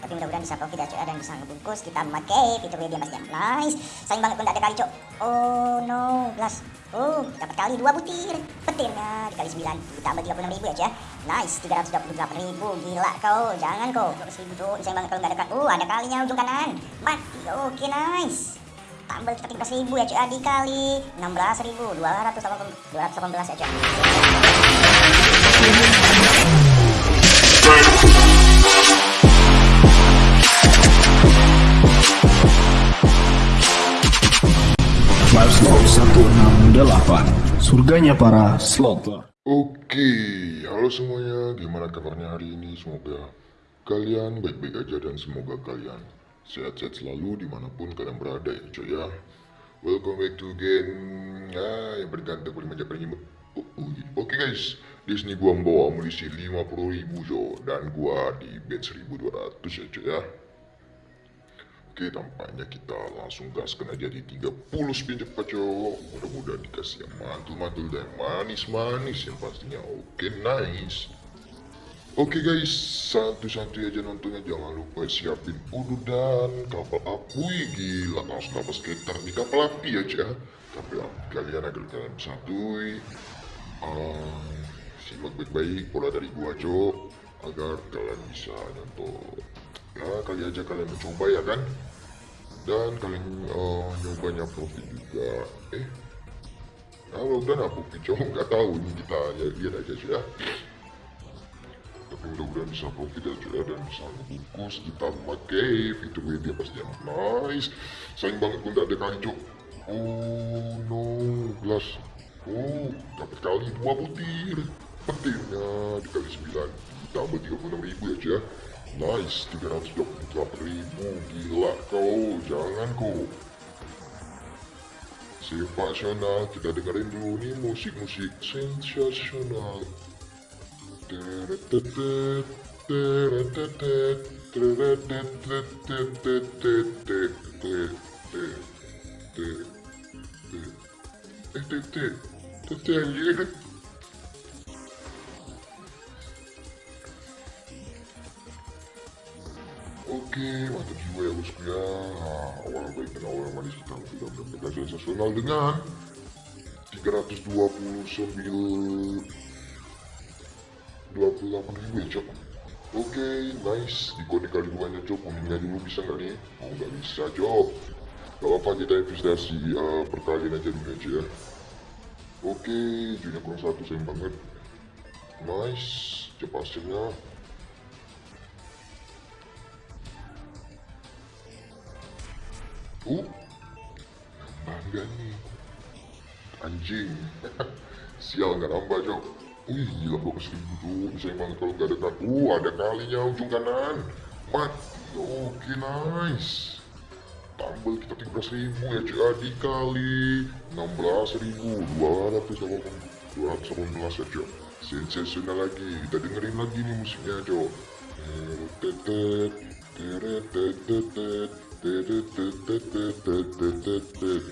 tapi mudah-mudahan bisa profit ya cuy dan bisa ngebungkus kita memakai fitur dia pastinya nice. Sayang banget pun tidak ada kali cok oh no gelas oh dapat kali dua butir. Petirnya dikali 9 tambah 36 ribu ya cuy nice 328 ribu. Gila kau. Jangan kau. 12 ribu cok sayang banget kalau nggak ada oh ada kalinya ujung kanan. Mati. Oke okay, nice. Tambah kita 13 ribu ya cuy dikali 16 ribu. 218 218 ya cuy 168 Surganya para slotter. Oke, halo semuanya, gimana kabarnya hari ini? Semoga kalian baik-baik aja dan semoga kalian sehat-sehat selalu di mana pun kalian berada ya coy ya. Welcome back to again, ah yang bergantung pada macam penyimut Oke guys, di sini gua membawa amunisi 50 ribu jo dan gua di bed 1200 ya coy ya Oke tampaknya kita langsung gaskan aja di 30 spin cepat cok Mudah-mudahan dikasih yang mantul-mantul dan manis-manis yang pastinya. Oke nice. Oke guys satu-satu aja nontonnya. Jangan lupa siapin udu dan kapal api Gila langsung dapat skater di kapal api aja Kapal api kalian agar kalian santui uh, Simak baik-baik. Pola dari gua cok Agar kalian bisa nonton ya kali aja kalian mencoba ya kan? Dan kalian uh, nyobanya profit juga. Eh nah udah apa kicau nggak tahu ini kita ya lihat aja sih ya. Tapi mudah-mudahan bisa profit ya cuy dan bisa ngebungkus kita pakai. Fitur media pasti yang nice. Sayang banget pun tak ada kali oh no gelas oh dapat kali dua butir. Petirnya dikali 9 tambah 36 ribu ya cuy ya Nice, 328 ribu, gila kau, jangan kau. Sensasional, kita dengerin dulu nih musik-musik sensasional. Teretetet, sensasional dengan 329 28 ribu ya cok. Oke, nice. Di kode kali duanya cok. Kuningnya dulu bisa nggak nih? Oh nggak bisa cok. Gak apa kita investasi uh, perkalian aja dulu aja ya. Oke, junior kurang satu sayang banget. Nice, cepat hasilnya. Uh, nih. Anjing. Sial nggak nambah cok. Wih gila bagus ribu tuh. Bisa banget kalau nggak ada kan. Uh ada kalinya ujung kanan. Mati. Oke nice. Tambah kita 13 ribu ya cok. Dikali 16 ribu. 218 ya cok. Sensasional lagi. Kita dengerin lagi nih musiknya cok. Tetet. Tetet. Tetet.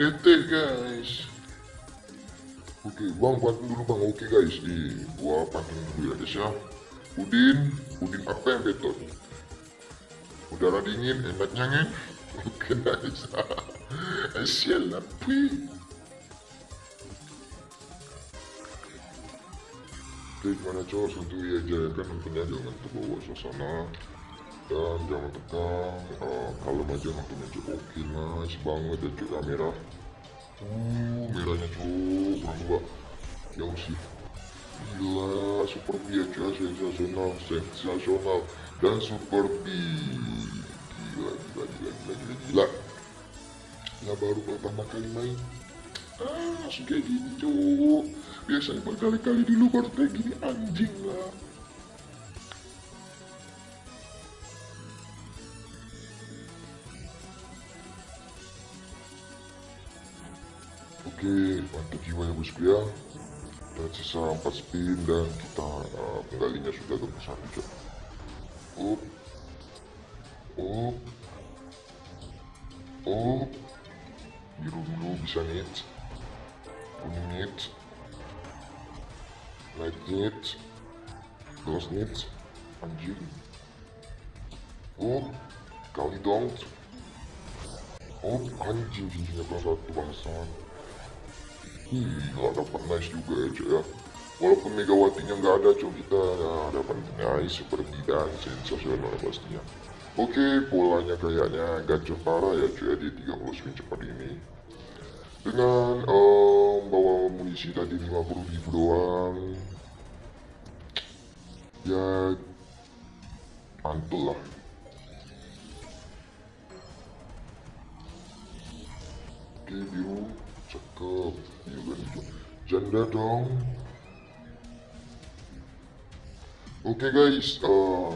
Ete guys. Oke bang pantun dulu bang Oke guys. Nih gua pantun dulu ya guys ya. Udin Udin apa yang betul Udara dingin enaknya ngin Oke nice Asyal tapi Oke gimana cowok aja ya kan tentunya jangan terbawa suasana dan jangan tegang uh, kalem aja nontonnya cowok oke nice banget. Ya cowok merah. Uh merahnya cowok kurang dua. Jauh sih. Gila ya cowok sensasional sensasional. Dan super B. Gila gila gila gila gila gila. Ya baru pertama kali main ah kayak gini cowok biasanya berkali-kali dulu baru kayak gini anjing lah Oke, mantap jiwa ya bosku ya. Dan sisa 4 spin dan kita uh, sudah ke satu cok. Up, up, up. Biru dulu bisa nih, Night Needs, Ghost Needs, anjing. Oh, kali dong. Oh, anjing cincinnya kelas satu bangsat. Gila dapat nice juga ya cuy ya. Walaupun Megawatinya nggak ada cuy kita ya, dapat nice seperti dan sensasional pastinya. Oke, polanya kayaknya gacor parah ya cuy ya di 30 spin cepat ini. Dengan em, amunisi tadi 50 ribu doang. Ya, mantul lah. Oke biru, cakep. Iya kan hijau. Janda dong. Oke guys, eh,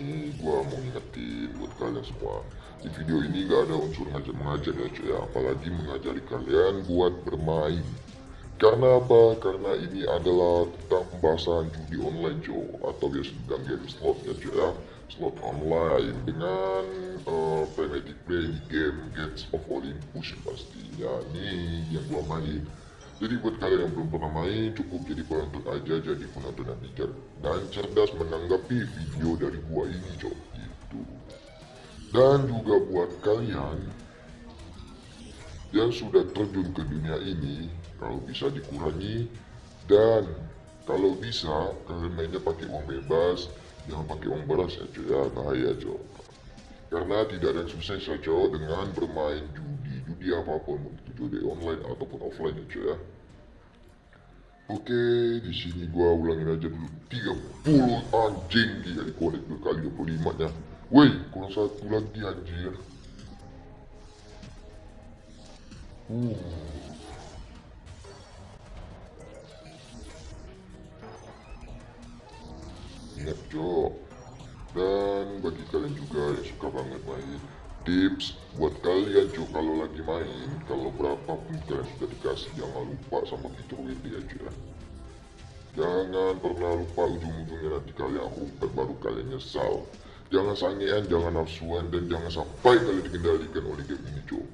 ini gua mau ingetin buat kalian semua. Di video ini gak ada unsur ngajar-mengajar ya cuy ya. Apalagi mengajari kalian buat bermain. Karena apa? Karena ini adalah tentang pembahasan judi online cuy atau biasa dibilang game slot ya cuy ya. Slot online dengan uh, pragmatic play di game Gates of Olympus pastinya nih yang gua main. Jadi buat kalian yang belum pernah main cukup jadi penonton aja jadi penonton yang bijak dan cerdas menanggapi video dari gua ini cok gitu. Dan juga buat kalian yang sudah terjun ke dunia ini kalau bisa dikurangi dan kalau bisa kalian mainnya pakai uang bebas jangan pakai uang beras ya cuy ya bahaya cok karena tidak ada yang sukses ya cok dengan bermain judi judi apa pun itu judi online ataupun offline ya cuy ya Oke, di sini gua ulangin aja dulu 30 anjing dia dikonek dua kali 25 nya. Woi, kurang satu lagi anjir. Uh. Kalau berapapun kalian sudah dikasih jangan lupa sama WD aja. Jangan pernah lupa ujung-ujungnya nanti kalian rumpet baru kalian nyesal. Jangan sangean, jangan nafsuan, dan jangan sampai kalian dikendalikan oleh game ini, cowok.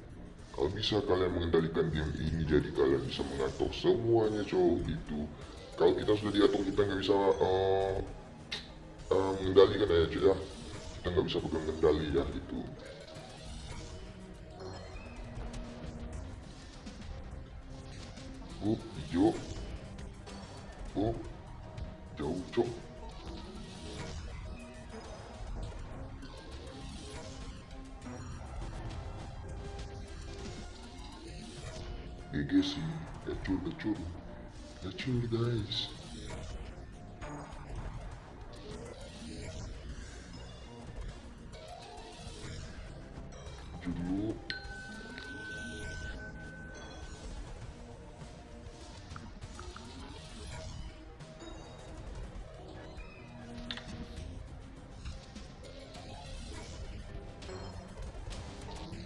Kalau bisa kalian mengendalikan game ini, jadi kalian bisa mengatur semuanya, cowok, gitu. Kalau kita sudah diatur, kita nggak bisa uh, uh, mengendalikan ya, cowok, ya. Kita nggak bisa pegang kendali ya, gitu. Up, hijau. Oh, jauh cok. GG sih, gacur gacur, gacur guys.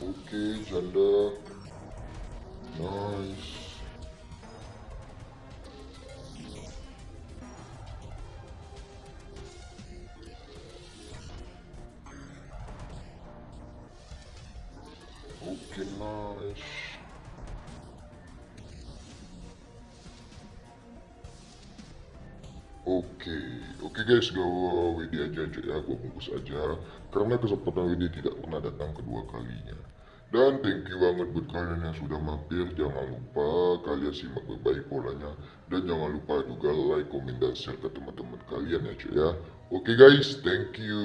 Oke, janda. Nice. Oke, nice. Oke, oke guys, gak WD aja aja ya, gue bungkus aja Karena kesempatan WD tidak pernah datang kedua kalinya Dan thank you banget buat kalian yang sudah mampir. Jangan lupa kalian simak baik-baik polanya. Dan jangan lupa juga like, komen, dan share ke teman-teman kalian ya cuy ya. Oke guys, thank you